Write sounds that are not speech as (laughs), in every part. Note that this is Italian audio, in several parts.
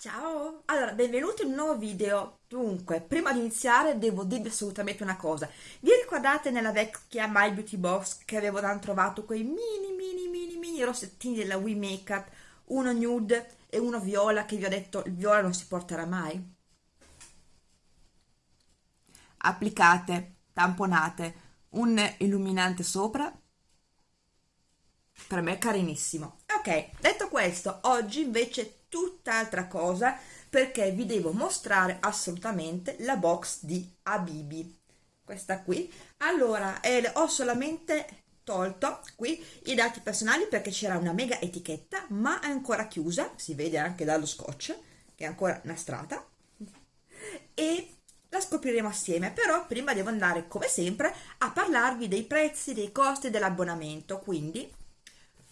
Ciao! Allora, benvenuti in un nuovo video. Dunque, prima di iniziare devo dirvi assolutamente una cosa. Vi ricordate nella vecchia My Beauty Box che avevo trovato quei mini mini mini mini rossettini della We Makeup, uno nude e uno viola che vi ho detto il viola non si porterà mai? Applicate, tamponate, un illuminante sopra. Per me è carinissimo. Ok, detto questo, oggi invece tutt'altra cosa perché vi devo mostrare assolutamente la box di Abibi questa qui. Allora eh, ho solamente tolto qui i dati personali perché c'era una mega etichetta ma è ancora chiusa si vede anche dallo scotch che è ancora nastrata e la scopriremo assieme però prima devo andare come sempre a parlarvi dei prezzi dei costi dell'abbonamento quindi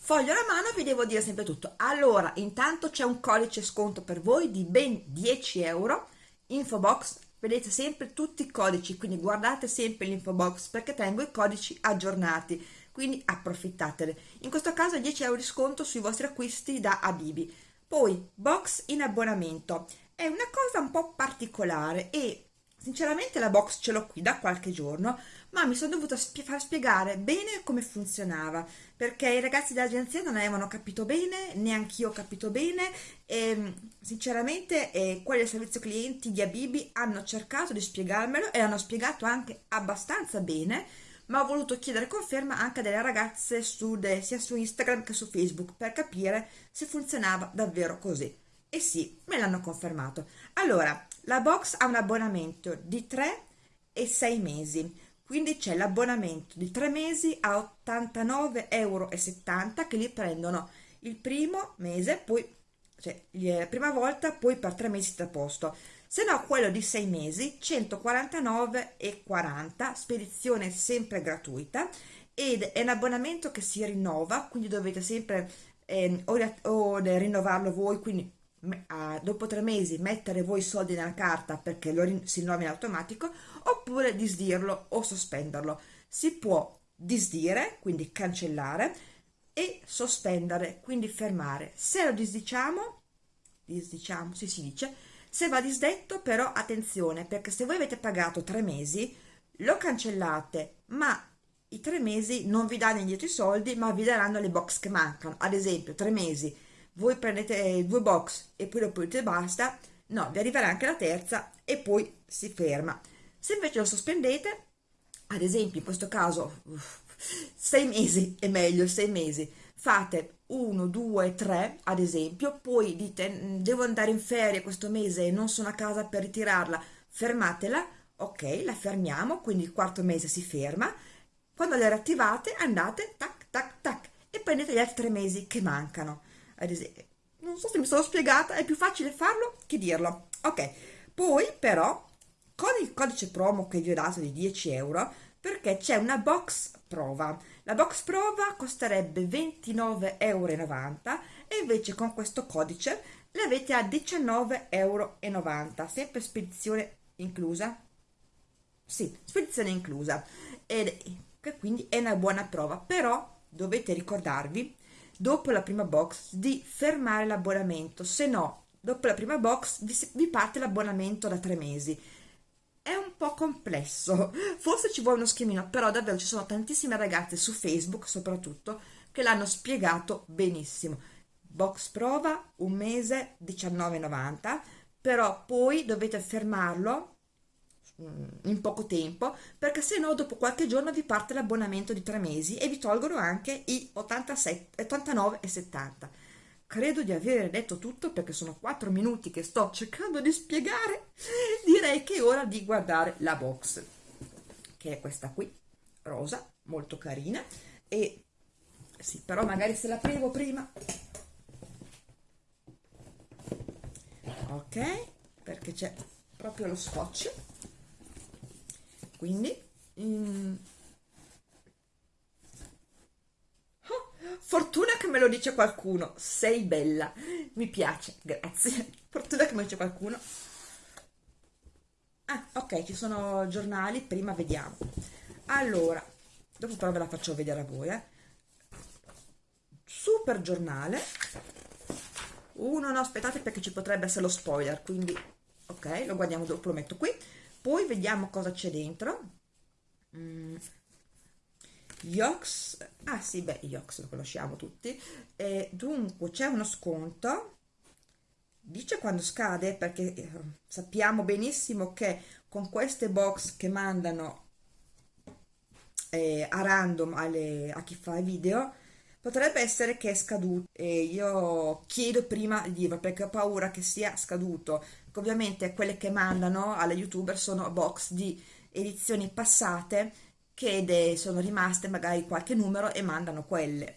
foglio alla mano vi devo dire sempre tutto. Allora intanto c'è un codice sconto per voi di ben 10 euro. Info box vedete sempre tutti i codici quindi guardate sempre l'info box perché tengo i codici aggiornati quindi approfittatene in questo caso 10 euro di sconto sui vostri acquisti da Abibi. Poi box in abbonamento. È una cosa un po' particolare e sinceramente la box ce l'ho qui da qualche giorno ma mi sono dovuta spie far spiegare bene come funzionava perché i ragazzi dell'agenzia non avevano capito bene neanche io ho capito bene e sinceramente eh, quelli del servizio clienti di Abibi hanno cercato di spiegarmelo e hanno spiegato anche abbastanza bene ma ho voluto chiedere conferma anche delle ragazze su de, sia su Instagram che su Facebook per capire se funzionava davvero così. E sì, me l'hanno confermato. Allora la box ha un abbonamento di 3 e 6 mesi. Quindi c'è l'abbonamento di 3 mesi a 89,70 euro che li prendono il primo mese poi cioè la prima volta poi per 3 mesi da posto. Se no quello di 6 mesi 149,40 spedizione sempre gratuita ed è un abbonamento che si rinnova quindi dovete sempre eh, o, o rinnovarlo voi quindi dopo tre mesi mettere voi i soldi nella carta perché lo si rinnova in automatico oppure disdirlo o sospenderlo. Si può disdire quindi cancellare e sospendere quindi fermare. Se lo disdiciamo disdiciamo si si dice se va disdetto però attenzione perché se voi avete pagato tre mesi lo cancellate ma i tre mesi non vi danno indietro i soldi ma vi daranno le box che mancano. Ad esempio tre mesi voi prendete due box e poi dopo dite basta, no, vi arriverà anche la terza e poi si ferma. Se invece lo sospendete, ad esempio in questo caso sei mesi è meglio, sei mesi, fate 1, 2, 3 ad esempio, poi dite mm, devo andare in ferie questo mese e non sono a casa per ritirarla, fermatela, ok, la fermiamo, quindi il quarto mese si ferma, quando la riattivate andate tac tac tac e prendete gli altri tre mesi che mancano ad esempio non so se mi sono spiegata è più facile farlo che dirlo. Ok poi però con il codice promo che vi ho dato di 10 euro perché c'è una box prova. La box prova costerebbe 29,90 euro e invece con questo codice le avete a 19,90 euro sempre spedizione inclusa? Sì, spedizione inclusa. Ed quindi è una buona prova. Però dovete ricordarvi dopo la prima box di fermare l'abbonamento, se no dopo la prima box vi, vi parte l'abbonamento da tre mesi. È un po' complesso, (laughs) forse ci vuole uno schemino, però davvero ci sono tantissime ragazze su Facebook soprattutto che l'hanno spiegato benissimo. Box prova, un mese, 19,90, però poi dovete fermarlo in poco tempo perché se no dopo qualche giorno vi parte l'abbonamento di tre mesi e vi tolgono anche i 87, 89 e 70 credo di aver detto tutto perché sono 4 minuti che sto cercando di spiegare. Direi che è ora di guardare la box che è questa qui rosa molto carina. E sì però magari se l'aprivo prima. Ok perché c'è proprio lo scotch quindi mm, oh, fortuna che me lo dice qualcuno. Sei bella. Mi piace. Grazie. (laughs) Fortuna che me lo dice qualcuno. Ah ok ci sono giornali. Prima vediamo. Allora dopo però ve la faccio vedere a voi eh. super giornale. Uno no aspettate perché ci potrebbe essere lo spoiler quindi ok lo guardiamo dopo lo metto qui poi vediamo cosa c'è dentro. Mm. Yox ah sì beh Yox lo conosciamo tutti. E dunque c'è uno sconto. Dice quando scade perché eh, sappiamo benissimo che con queste box che mandano eh, a random alle, a chi fa i video potrebbe essere che è scaduto e io chiedo prima di dirlo perché ho paura che sia scaduto. Ovviamente quelle che mandano alle youtuber sono box di edizioni passate che sono rimaste magari qualche numero e mandano quelle.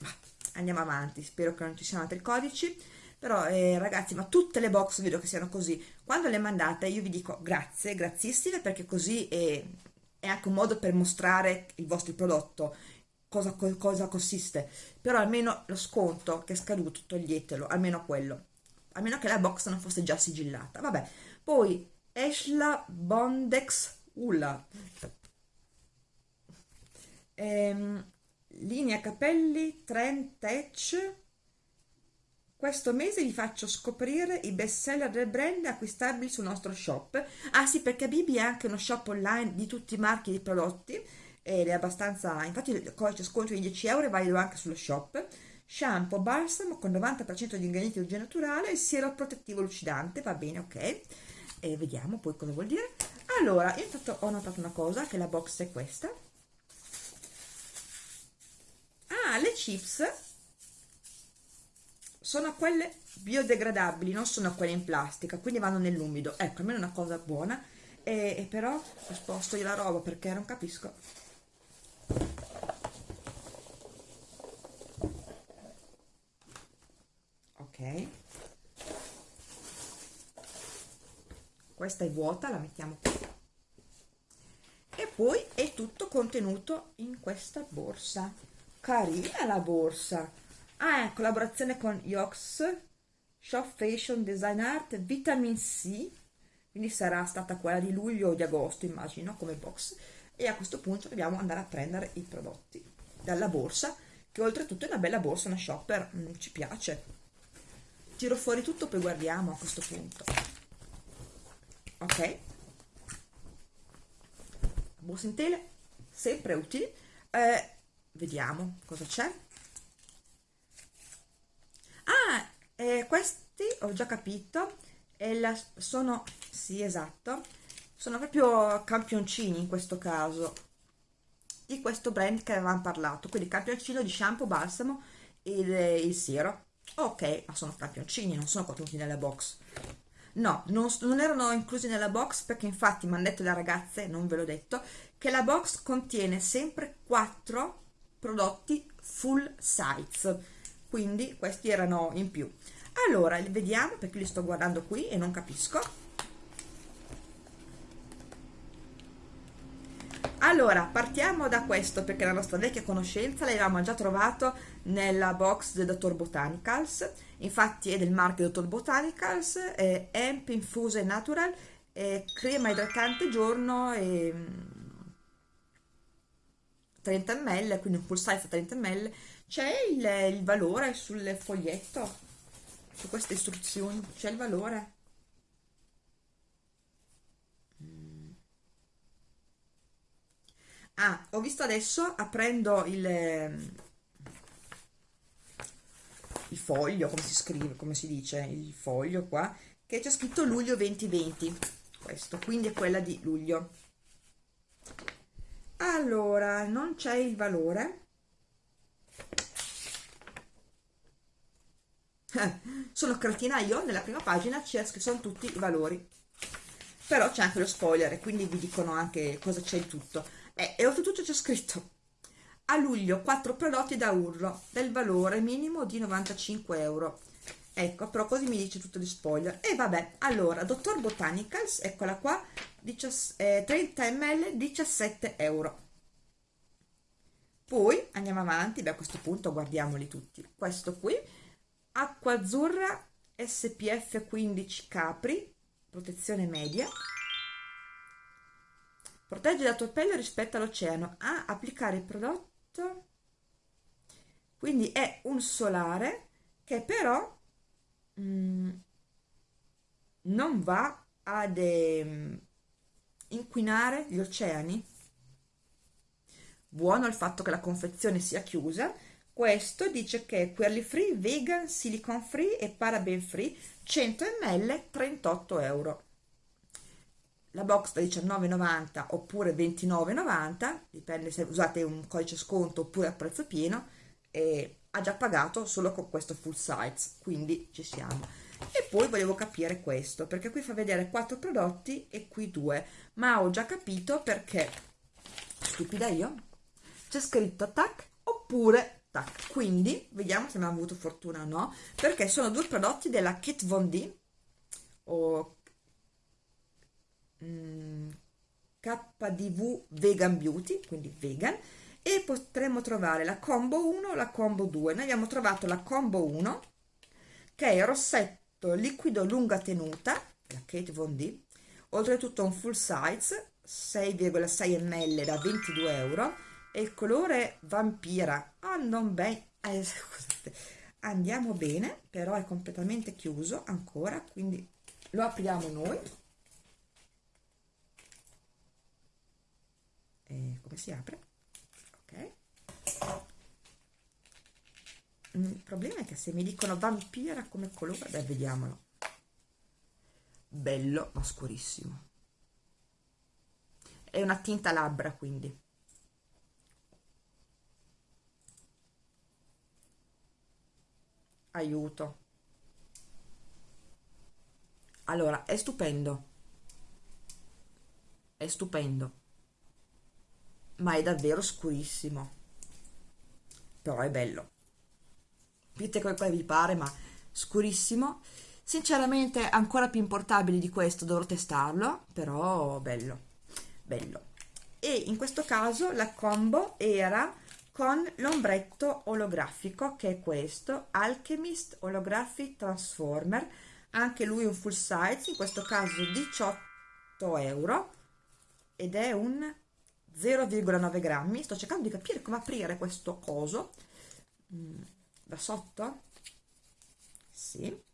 Andiamo avanti spero che non ci siano altri codici. Però eh, ragazzi ma tutte le box vedo che siano così. Quando le mandate io vi dico grazie grazissime perché così è, è anche un modo per mostrare il vostro prodotto cosa, cosa consiste. Però almeno lo sconto che è scaduto toglietelo almeno quello. Almeno che la box non fosse già sigillata. Vabbè poi Esla Bondex Ula ehm, linea capelli Trend Tech. Questo mese vi faccio scoprire i best seller del brand acquistabili sul nostro shop. Ah sì perché Bibi è anche uno shop online di tutti i marchi di prodotti ed è abbastanza infatti il codice sconto di 10 euro è valido anche sullo shop. Shampoo balsamo con 90% di ingredienti di origine naturale siero protettivo lucidante va bene ok? E vediamo poi cosa vuol dire. Allora io intanto ho notato una cosa che la box è questa. Ah le chips sono quelle biodegradabili non sono quelle in plastica quindi vanno nell'umido. Ecco almeno una cosa buona. E, e però sposto io la roba perché non capisco ok questa è vuota la mettiamo qui. E poi è tutto contenuto in questa borsa. Carina la borsa. Ah è collaborazione con Yox Shop Fashion Design Art Vitamin C quindi sarà stata quella di luglio o di agosto immagino come box. E a questo punto dobbiamo andare a prendere i prodotti dalla borsa che oltretutto è una bella borsa una shopper mm, ci piace. Tiro fuori tutto poi guardiamo a questo punto ok. Borsa in tele sempre utili. Eh, vediamo cosa c'è. Ah eh, questi ho già capito la, sono sì esatto sono proprio campioncini in questo caso di questo brand che avevamo parlato. Quindi campioncino di shampoo balsamo e il siero. Ok ma sono campioncini non sono contenuti nella box no non, non, erano inclusi nella box perché infatti mi hanno detto le ragazze non ve l'ho detto che la box contiene sempre 4 prodotti full size. Quindi questi erano in più. Allora vediamo perché li sto guardando qui e non capisco allora partiamo da questo perché la nostra vecchia conoscenza l'avevamo già trovato nella box del dottor Botanicals. Infatti è del marchio dottor Botanicals è Amp Infuse Natural è crema idratante giorno e 30 ml quindi un full size 30 ml. C'è il, il valore sul foglietto? Su queste istruzioni c'è il valore ah ho visto adesso aprendo il il foglio come si scrive come si dice il foglio qua che c'è scritto luglio 2020 questo quindi è quella di luglio. Allora non c'è il valore. (laughs) Sono cretina io nella prima pagina c'è sono tutti i valori. Però c'è anche lo spoiler quindi vi dicono anche cosa c'è in tutto e, e oltretutto c'è scritto a luglio 4 prodotti da urlo del valore minimo di 95 euro ecco però così mi dice tutto di spoiler. E vabbè allora dottor botanicals eccola qua 30 ml 17 euro. Poi andiamo avanti beh, a questo punto guardiamoli tutti. Questo qui acqua azzurra spf 15 capri protezione media Protegge la tua pelle rispetto all'oceano. Ah, applicare il prodotto. Quindi è un solare che però mm, non va ad eh, inquinare gli oceani buono il fatto che la confezione sia chiusa questo dice che è queerly free, vegan, silicone free e paraben free 100 ml 38 euro la box da 19,90 oppure 29,90 dipende se usate un codice sconto oppure a prezzo pieno e ha già pagato solo con questo full size quindi ci siamo. E poi volevo capire questo perché qui fa vedere quattro prodotti e qui due ma ho già capito perché stupida io c'è scritto tac oppure tac. Quindi vediamo se abbiamo avuto fortuna o no perché sono due prodotti della Kit Von D o mm, KDV Vegan Beauty quindi vegan e potremmo trovare la combo 1 la combo 2 noi abbiamo trovato la combo 1 che è rossetto liquido lunga tenuta la Kate Von D oltretutto un full size 6,6 ml da 22 euro e il colore vampira. Ah non bene (laughs) eh, andiamo bene però è completamente chiuso ancora quindi lo apriamo noi e come si apre? Ok. Il problema è che se mi dicono vampira come colore beh vediamolo. Bello ma scurissimo. È una tinta labbra quindi. Aiuto. Allora è stupendo. È stupendo ma è davvero scurissimo. Però è bello. Dite come vi pare ma scurissimo. Sinceramente ancora più importabile di questo dovrò testarlo però bello bello. E in questo caso la combo era con l'ombretto olografico che è questo Alchemist Holographic Transformer. Anche lui un full size in questo caso 18 euro ed è un 0,9 grammi. Sto cercando di capire come aprire questo coso. Mm, da sotto? Sì.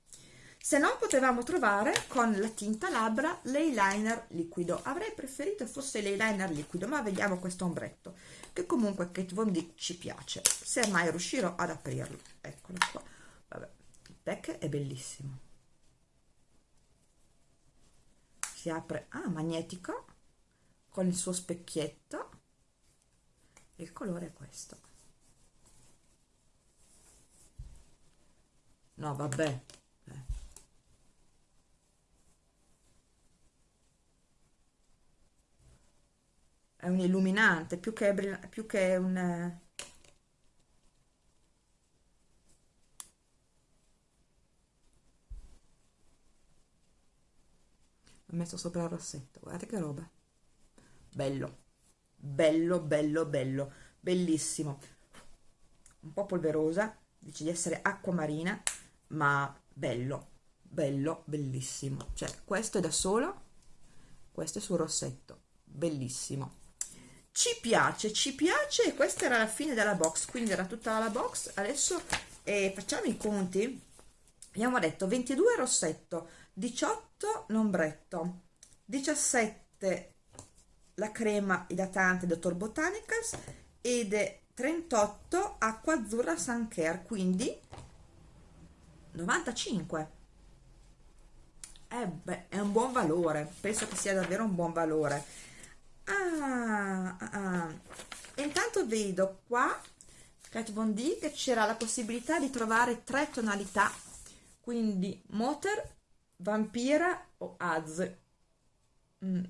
Se non potevamo trovare con la tinta labbra l'eyeliner liquido. Avrei preferito fosse l'eyeliner liquido ma vediamo questo ombretto che comunque Kate Von D ci piace. Se mai riuscirò ad aprirlo. Eccolo qua. Vabbè il pack è bellissimo. Si apre. Ah magnetico con il suo specchietto. Il colore è questo. No vabbè. È un illuminante più che, più che un ho messo sopra il rossetto guardate che roba bello. Bello bello bello. Bellissimo. Un po' polverosa. Dice di essere acqua marina ma bello. Bello bellissimo. Cioè questo è da solo. Questo è sul rossetto. Bellissimo. Ci piace, ci piace. E questa era la fine della box, quindi era tutta la box, adesso eh, facciamo i conti, abbiamo detto 22 rossetto, 18 l'ombretto, 17 la crema idratante Dr. Botanicals ed 38 acqua azzurra Sun Care, quindi 95 eh beh, è un buon valore, penso che sia davvero un buon valore ah, ah, ah. intanto vedo qua Kat Von D che c'era la possibilità di trovare tre tonalità quindi Motor, Vampira o Az mm.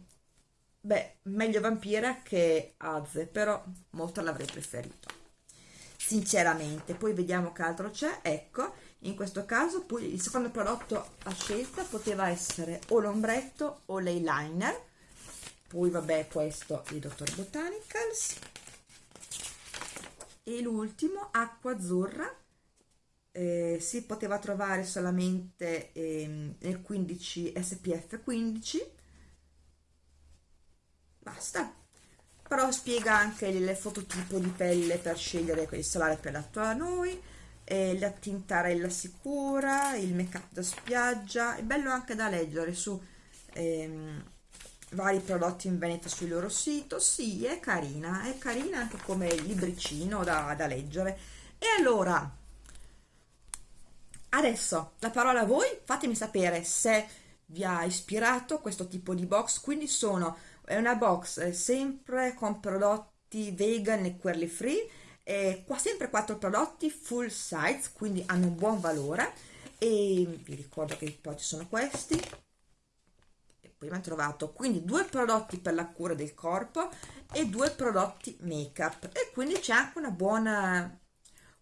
Beh, meglio Vampira che Az però Motor l'avrei preferito. Sinceramente poi vediamo che altro c'è. Ecco in questo caso poi il secondo prodotto a scelta poteva essere o l'ombretto o l'eyeliner. Poi vabbè questo il Dr. Botanicals. E l'ultimo acqua azzurra. Eh, si poteva trovare solamente eh, nel 15 SPF 15 basta. Però spiega anche il fototipo di pelle per scegliere il solare più adatto a noi eh, la tintarella sicura, il make up da spiaggia, è bello anche da leggere su ehm, vari prodotti in vendita sul loro sito, sì è carina, è carina anche come libricino da, da leggere. E allora, adesso la parola a voi, fatemi sapere se vi ha ispirato questo tipo di box, quindi sono, è una box eh, sempre con prodotti vegan e quelli free, eh, qua sempre quattro prodotti full size quindi hanno un buon valore. E vi ricordo che poi ci sono questi. E poi abbiamo trovato. Quindi due prodotti per la cura del corpo e due prodotti make up e quindi c'è anche una buona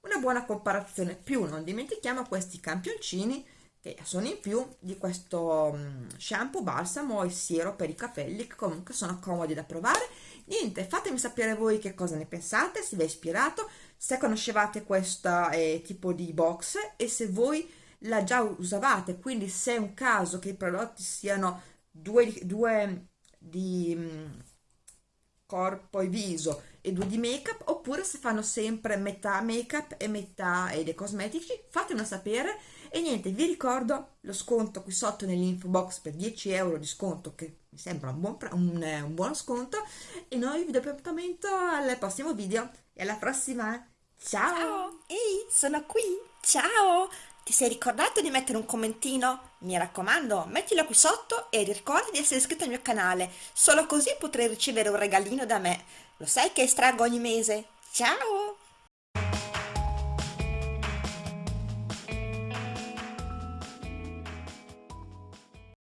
una buona comparazione. Più non dimentichiamo questi campioncini che sono in più di questo mm, shampoo balsamo e siero per i capelli che comunque sono comodi da provare. Niente fatemi sapere voi che cosa ne pensate se vi è ispirato se conoscevate questo eh, tipo di box e se voi la già usavate. Quindi se è un caso che i prodotti siano due, due di um, corpo e viso e due di make up oppure se fanno sempre metà make up e metà eh, dei cosmetici fatemelo sapere e niente vi ricordo lo sconto qui sotto nell'info box per 10 euro di sconto che mi sembra un, buon, un, eh, un buono sconto e noi vi do appuntamento al prossimo video e alla prossima ciao, ciao. ehi sono qui ciao ti sei ricordato di mettere un commentino? Mi raccomando, mettilo qui sotto e ricorda di essere iscritto al mio canale, solo così potrai ricevere un regalino da me. Lo sai che estraggo ogni mese? Ciao!